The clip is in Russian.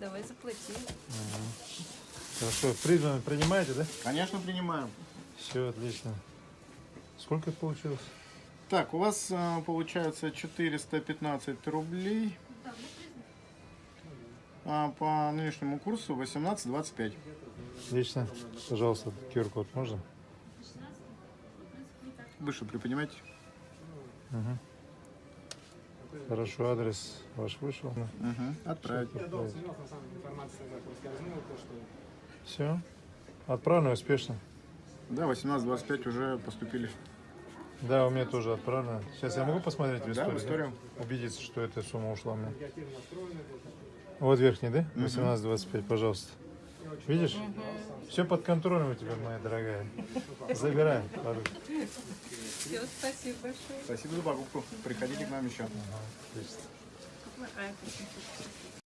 Давай заплати. Хорошо, призваны принимаете, да? Конечно, принимаем. Все, отлично. Сколько это получилось? Так, у вас э, получается 415 рублей. А по нынешнему курсу 18,25. Отлично. Пожалуйста, QR-код можно? Выше приподнимайте. Хорошо, адрес ваш вышел. Угу. Отправить. Все. Отправлено успешно. Да, 18,25 уже поступили. Да, у меня тоже отправлено. Сейчас я могу посмотреть в Да, историю? в историю. Убедиться, что эта сумма ушла мне. Вот верхний, да? 18.25, пожалуйста. Видишь? Все под контролем у тебя, моя дорогая. Забирай. Все, спасибо большое. Спасибо за покупку. Приходите к нам еще. Отлично. 850.